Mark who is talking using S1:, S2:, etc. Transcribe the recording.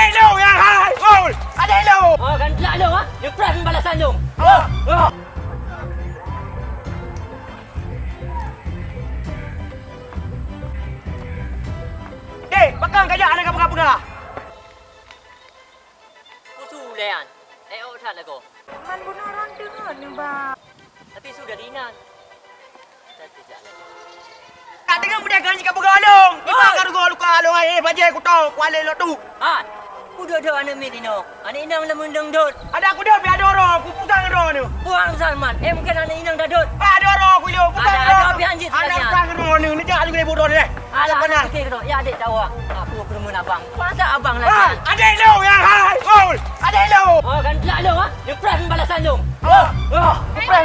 S1: Adik lu yang hai. Oh, adik lu.
S2: Oh kan gelak lu ha? Dia press balasan lu.
S1: Oh.
S2: Oh.
S1: Eh, bakang kajak anak apa-apa.
S2: Ku sulean. Eh oh tak aku.
S3: Man bunuh orang dengar ni bang.
S2: Tapi sudah dinan. Tak lagi.
S1: Tak dengar budak kan jika bergalung. Kita akan gol luka alung ai bajai ku tahu kuala lo tu.
S2: Ah. Ku duduk anak medino. Anak inang lemun dengdut.
S1: Ada aku dah biar doro, ku pusang doro ni.
S2: Buang Salman. Eh mungkin anak inang dah duduk.
S1: Ah doro ku lo, pusang
S2: Ada-
S1: doro.
S2: ada api anjing
S1: Anak pusang doro ni, ni jangan juga bodoh ni.
S2: Alah,
S1: Mana?
S2: anak fikir kau. Ya adik tahu ah. Aku kerumun abang. Masa abang
S1: Ah,
S2: lagi?
S1: adik lu yang hai. Oh, adik lu.
S2: Oh kan gelak lu ha? Dia press balasan lu.
S1: Oh, oh.
S2: Press